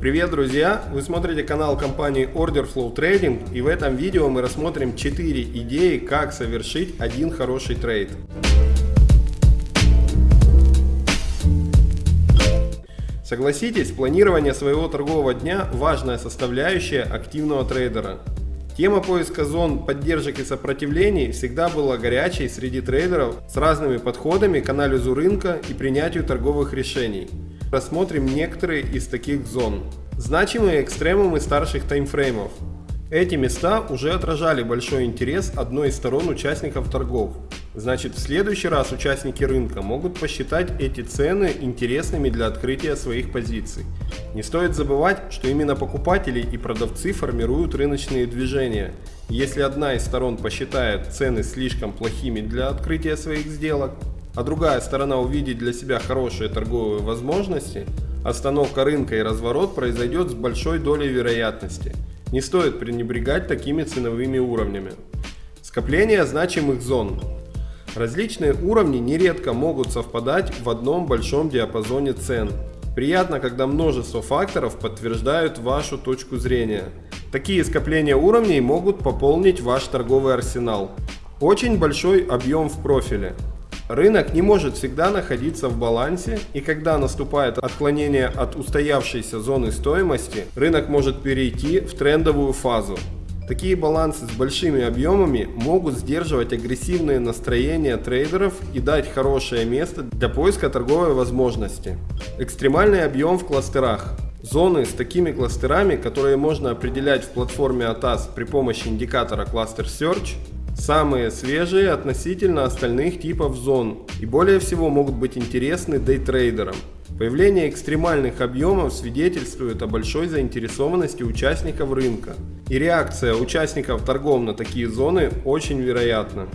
Привет, друзья! Вы смотрите канал компании Order Flow Trading и в этом видео мы рассмотрим 4 идеи, как совершить один хороший трейд. Согласитесь, планирование своего торгового дня – важная составляющая активного трейдера. Тема поиска зон поддержек и сопротивлений всегда была горячей среди трейдеров с разными подходами к анализу рынка и принятию торговых решений. Рассмотрим некоторые из таких зон. Значимые экстремумы старших таймфреймов. Эти места уже отражали большой интерес одной из сторон участников торгов. Значит, в следующий раз участники рынка могут посчитать эти цены интересными для открытия своих позиций. Не стоит забывать, что именно покупатели и продавцы формируют рыночные движения. Если одна из сторон посчитает цены слишком плохими для открытия своих сделок, а другая сторона увидит для себя хорошие торговые возможности, остановка рынка и разворот произойдет с большой долей вероятности. Не стоит пренебрегать такими ценовыми уровнями. Скопление значимых зон. Различные уровни нередко могут совпадать в одном большом диапазоне цен. Приятно, когда множество факторов подтверждают вашу точку зрения. Такие скопления уровней могут пополнить ваш торговый арсенал. Очень большой объем в профиле. Рынок не может всегда находиться в балансе, и когда наступает отклонение от устоявшейся зоны стоимости, рынок может перейти в трендовую фазу. Такие балансы с большими объемами могут сдерживать агрессивные настроения трейдеров и дать хорошее место для поиска торговой возможности. Экстремальный объем в кластерах. Зоны с такими кластерами, которые можно определять в платформе ATAS при помощи индикатора Cluster Search, самые свежие относительно остальных типов зон и более всего могут быть интересны дейтрейдерам. Появление экстремальных объемов свидетельствует о большой заинтересованности участников рынка, и реакция участников торгов на такие зоны очень вероятна.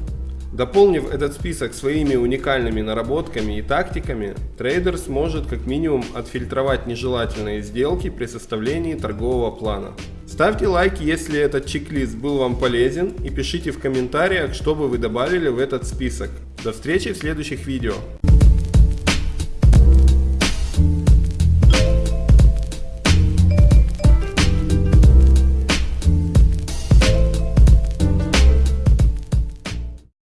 Дополнив этот список своими уникальными наработками и тактиками, трейдер сможет как минимум отфильтровать нежелательные сделки при составлении торгового плана. Ставьте лайк, если этот чек-лист был вам полезен и пишите в комментариях, что бы вы добавили в этот список. До встречи в следующих видео.